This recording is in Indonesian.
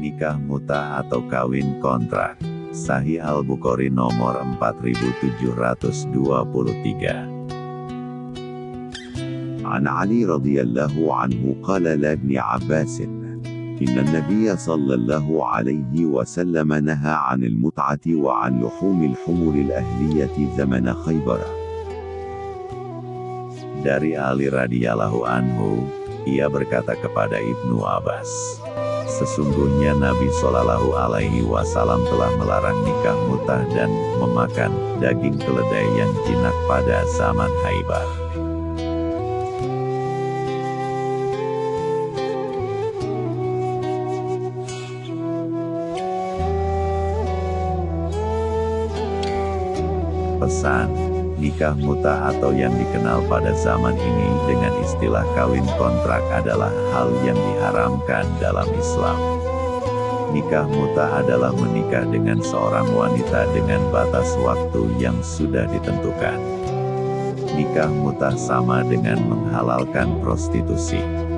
Nikah muta atau kawin kontrak. Sahih Al-Bukhari nomor 4723. عن علي رضي الله عنه قال لابن عباس إن النبي صلى الله عليه وسلم نهى عن المتعة وعن لحوم الحمر الأهلية زمن خيبر Dari Ali radhiyallahu anhu, ia berkata kepada Ibnu Abbas, Sesungguhnya Nabi Shallallahu Alaihi Wasallam telah melarang nikah mutah dan memakan daging keledai yang jinak pada zaman Haibar. Pesan, nikah muta atau yang dikenal pada zaman ini dengan istilah kawin kontrak adalah hal yang diharamkan dalam Islam. Nikah muta adalah menikah dengan seorang wanita dengan batas waktu yang sudah ditentukan. Nikah muta sama dengan menghalalkan prostitusi.